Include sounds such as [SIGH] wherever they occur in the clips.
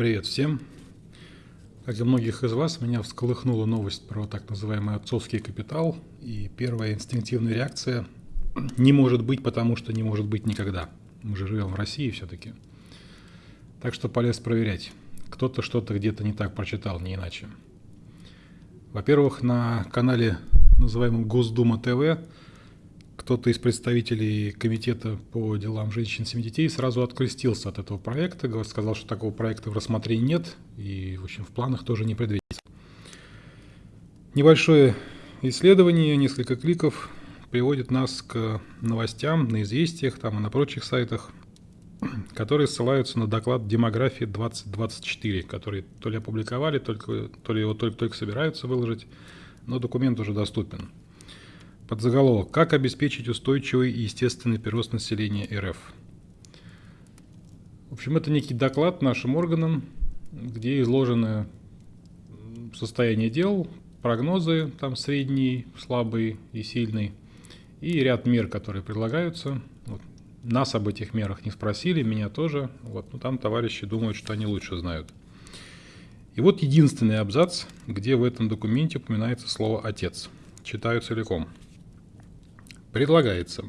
Привет всем! Как и многих из вас, меня всколыхнула новость про так называемый отцовский капитал. И первая инстинктивная реакция [CLEARS THROAT] – не может быть, потому что не может быть никогда. Мы же живем в России все-таки. Так что полез проверять. Кто-то что-то где-то не так прочитал, не иначе. Во-первых, на канале, называемом Госдума ТВ, кто-то из представителей комитета по делам женщин и детей сразу открестился от этого проекта, сказал, что такого проекта в рассмотрении нет и, в общем, в планах тоже не предвидится. Небольшое исследование, несколько кликов приводит нас к новостям на известиях там и на прочих сайтах, которые ссылаются на доклад демографии 2024, который то ли опубликовали, только, то ли его только-только собираются выложить, но документ уже доступен. Подзаголовок «Как обеспечить устойчивый и естественный прирост населения РФ». В общем, это некий доклад нашим органам, где изложено состояние дел, прогнозы, там средний, слабый и сильный, и ряд мер, которые предлагаются. Вот. Нас об этих мерах не спросили, меня тоже. Вот. Но там товарищи думают, что они лучше знают. И вот единственный абзац, где в этом документе упоминается слово «отец». Читаю целиком. Предлагается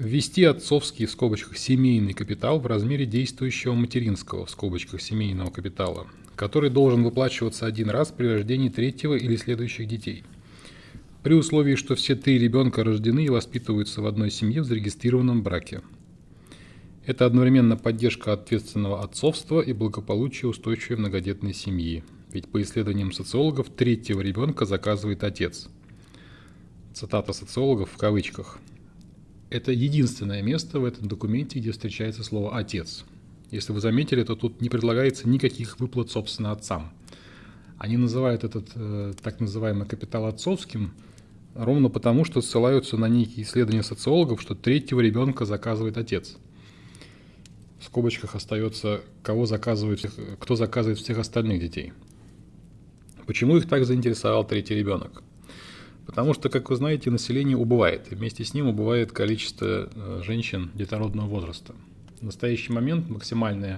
ввести отцовский в скобочках семейный капитал в размере действующего материнского в скобочках семейного капитала, который должен выплачиваться один раз при рождении третьего или следующих детей. При условии, что все три ребенка рождены и воспитываются в одной семье в зарегистрированном браке. Это одновременно поддержка ответственного отцовства и благополучия устойчивой многодетной семьи. Ведь по исследованиям социологов третьего ребенка заказывает отец – цитата социологов в кавычках, это единственное место в этом документе, где встречается слово «отец». Если вы заметили, то тут не предлагается никаких выплат, собственно, отцам. Они называют этот э, так называемый капитал отцовским ровно потому, что ссылаются на некие исследования социологов, что третьего ребенка заказывает отец. В скобочках остается, кого заказывают, кто заказывает всех остальных детей. Почему их так заинтересовал третий ребенок? Потому что, как вы знаете, население убывает, и вместе с ним убывает количество э, женщин детородного возраста. В настоящий момент максимальный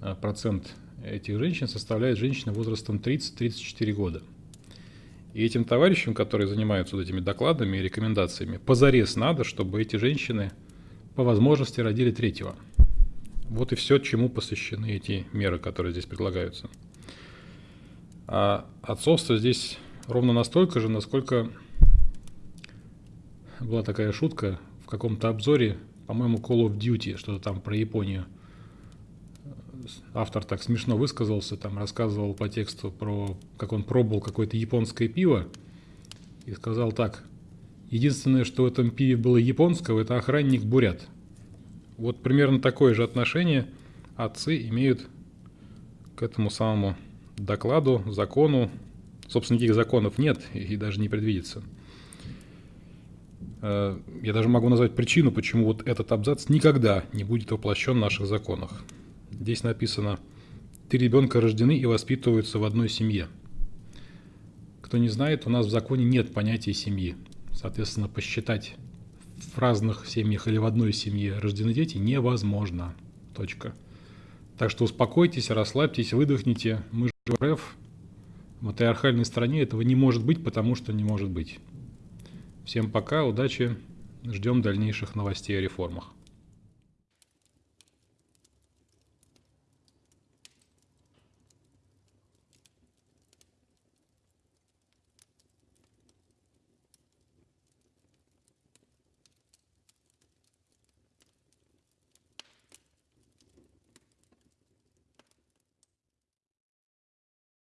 э, процент этих женщин составляет женщины возрастом 30-34 года. И этим товарищам, которые занимаются вот этими докладами и рекомендациями, позарез надо, чтобы эти женщины по возможности родили третьего. Вот и все, чему посвящены эти меры, которые здесь предлагаются. А отцовство здесь ровно настолько же, насколько была такая шутка в каком-то обзоре, по-моему, Call of Duty, что-то там про Японию. Автор так смешно высказался, там рассказывал по тексту про, как он пробовал какое-то японское пиво, и сказал так, единственное, что в этом пиве было японского, это охранник бурят. Вот примерно такое же отношение отцы имеют к этому самому докладу, закону, Собственно, никаких законов нет и даже не предвидится. Э, я даже могу назвать причину, почему вот этот абзац никогда не будет воплощен в наших законах. Здесь написано «Три ребенка рождены и воспитываются в одной семье». Кто не знает, у нас в законе нет понятия семьи. Соответственно, посчитать в разных семьях или в одной семье рождены дети невозможно. Точка. Так что успокойтесь, расслабьтесь, выдохните. Мы же в РФ, матриархальной стране этого не может быть, потому что не может быть. Всем пока, удачи, ждем дальнейших новостей о реформах.